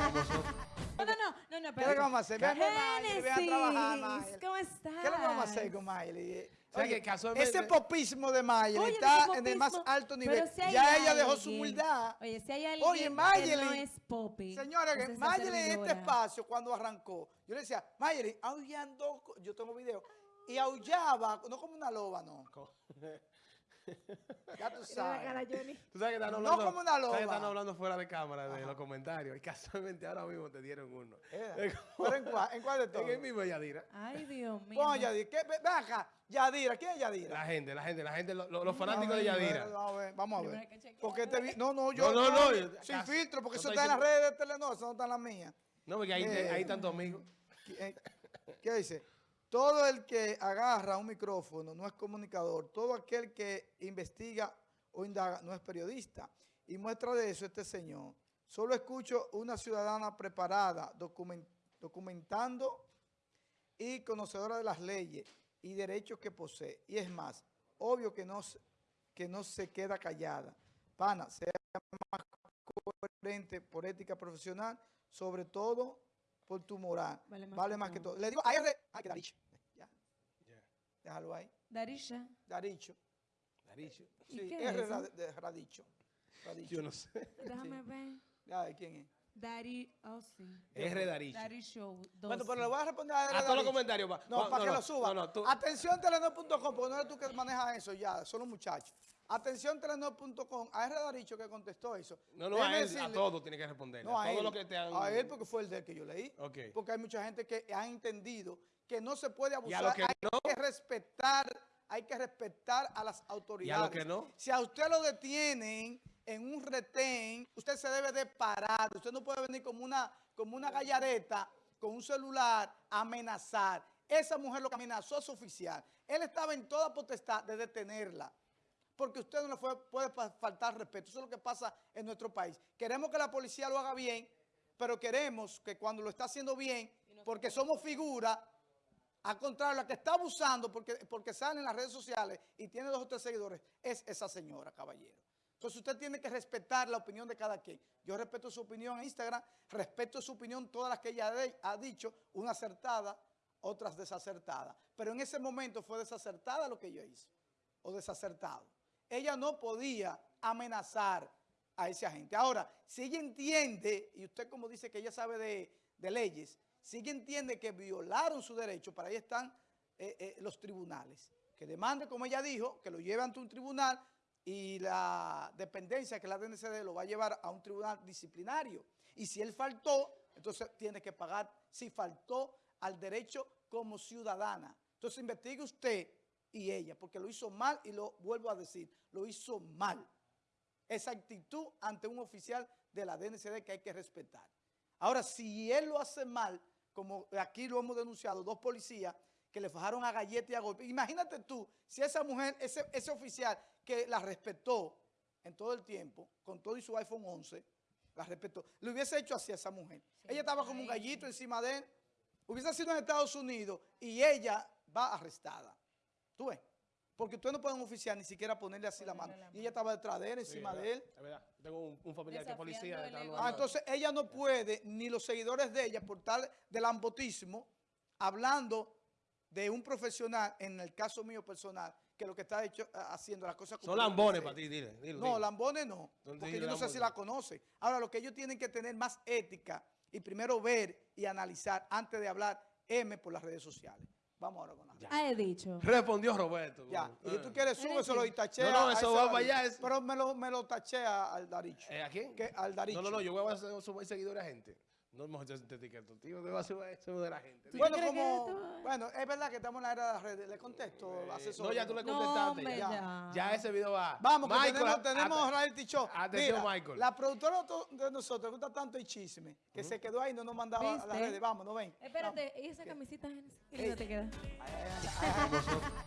No, no, no, no, no, ¿Qué es lo que vamos a hacer? Vean a Miley. ¿cómo estás? ¿Qué es lo que vamos a hacer con Miley? ¿Sabes Oye, qué? Casualmente- ese popismo de Miley Oye, está en el más alto pero nivel. si ya ella dejó su humildad. Oye, si hay alguien Oye, que Mayeli. no es popi. Señora, que Mayeli en este espacio, cuando arrancó, yo le decía, Mayeli, aullando, yo tengo video, y aullaba, no como una loba, no. Ya tú sabes. Tú sabes que están No hablando, como una que loba. están hablando fuera de cámara de los comentarios y casualmente ahora mismo te dieron uno. Eh, Es como- ¿Pero en cuál, en cuál de todos? En el mismo Yadira. Ay, Dios mío. Pon Yadira. ¿Qué? Ve, ven acá. Yadira. ¿Quién es Yadira? La gente, la gente, la gente, lo- lo- los fanáticos de Yadira. Vamos a ver, vamos a ver. Porque te vi- no, no, yo No, no, no, sin casi- filtro, porque no eso está en las redes de Telenor, eso no está en las mías. No, porque ahí, Eh. ahí tantos amigos. ¿Qué eh, qué dice? Todo el que agarra un micrófono no es comunicador. Todo aquel que investiga o indaga no es periodista. Y muestra de eso este señor. Solo escucho una ciudadana preparada, documen- documentando y conocedora de las leyes y derechos que posee. Y es más, obvio que no, que no se queda callada. Pana, sea más coherente por ética profesional, sobre todo por tu moral. Vale Vale más más, que que todo. Le digo, ay, re- ay, que Daricho. Ya, Ya. déjalo ahí. Darisha. Daricho. Daricho. ¿Y Sí, es R de, de Radicho. Radicho. Yo no sé. Déjame ver. Ay, ¿quién es? Dari, oh sí. R Daricho. Dari Show. Bueno, 12. pero le voy a responder a R A todos los comentarios. No, pa- para que no, lo suba. No, no, tú. Atención telenor.com, porque no eres tú que manejas eso ya, son los muchachos. Atención telenor.com, a R Daricho que contestó eso. No, no, Déjeme a él, a todos tiene que responder. No, a a todos él, los que te han... a él porque fue el de que yo leí. Ok. Porque hay mucha gente que ha entendido que no se puede Y a abusar, que hay no. que respetar, hay que respetar a las autoridades. que no. Si a usted lo detienen en un retén, usted se debe de parar. Usted no puede venir como una, como una gallareta con un celular a amenazar. Esa mujer lo que amenazó a su oficial. Él estaba en toda potestad de detenerla porque usted no le fue- puede fa- faltar respeto. Eso es lo que pasa en nuestro país. Queremos que la policía lo haga bien, pero queremos que cuando lo está haciendo bien, porque somos figuras, al contrario, la que está abusando porque, porque sale en las redes sociales y tiene dos o tres seguidores, es esa señora, caballero. Entonces usted tiene que respetar la opinión de cada quien. Yo respeto su opinión en Instagram, respeto su opinión, todas las que ella ha dicho, una acertada, otras desacertadas. Pero en ese momento fue desacertada lo que ella hizo, o desacertado. Ella no podía amenazar a esa gente. Ahora, si ella entiende, y usted como dice que ella sabe de, de leyes, si ella entiende que violaron su derecho, para ahí están eh, eh, los tribunales. Que demande, como ella dijo, que lo lleve ante un tribunal y la dependencia que la DNCD lo va a llevar a un tribunal disciplinario. Y si él faltó, entonces tiene que pagar si faltó al derecho como ciudadana. Entonces investigue usted y ella, porque lo hizo mal y lo vuelvo a decir, lo hizo mal. Esa actitud ante un oficial de la DNCD que hay que respetar. Ahora, si él lo hace mal, como aquí lo hemos denunciado, dos policías que le fajaron a galleta y a golpe. Imagínate tú, si esa mujer, ese, ese oficial que la respetó en todo el tiempo, con todo y su iPhone 11, la respetó, le hubiese hecho así a esa mujer. ella estaba como un gallito encima de él, hubiese sido en Estados Unidos y ella va arrestada. ¿Tú ves? Porque usted no puede un oficial ni siquiera ponerle así la mano. Y ella estaba detrás de él, Sí, encima de él. Es verdad. Tengo un, un familiar que es policía. Ah, entonces ella no puede, ni los seguidores de ella, por tal del ambotismo, hablando de un profesional, en el caso mío personal, que lo que está hecho, ah, haciendo las cosas como Son lambones para ti, dile. dile, No, dile. lambones no, porque dile yo no sé si la conoce. Ahora, lo que ellos tienen que tener más ética y primero ver y analizar antes de hablar M por las redes sociales. Vamos ahora con la Ah, he dicho. Respondió Roberto. Ya, y si tú Eh. quieres, Eres súbeselo tú. y tachea. No, no, eso va para allá, es- Pero me lo, me lo tachea al Daricho. Eh, ¿A quién? Que, al Daricho. No, no, no, yo voy a hacer subir seguidores a gente. No mejor yo te etiqueto, tío, te voy a subir eso de la gente. ¿Tú Bueno, que como, bueno, es verdad que estamos en la era de las redes. Le contesto, Eh, asesor. no, ya tú le No, contestaste. ya. ya. Ya ese video va. Vamos, que Michael, tenemos, a- tenemos a- reality show. Atención, Mira, Michael. La productora to- de nosotros gusta tanto el chisme que se quedó ahí y no nos mandaba a las redes. Vamos, no ven. Espérate, ¿y esa camiseta? Qué Ey. lindo te queda. Ay, ay, ay.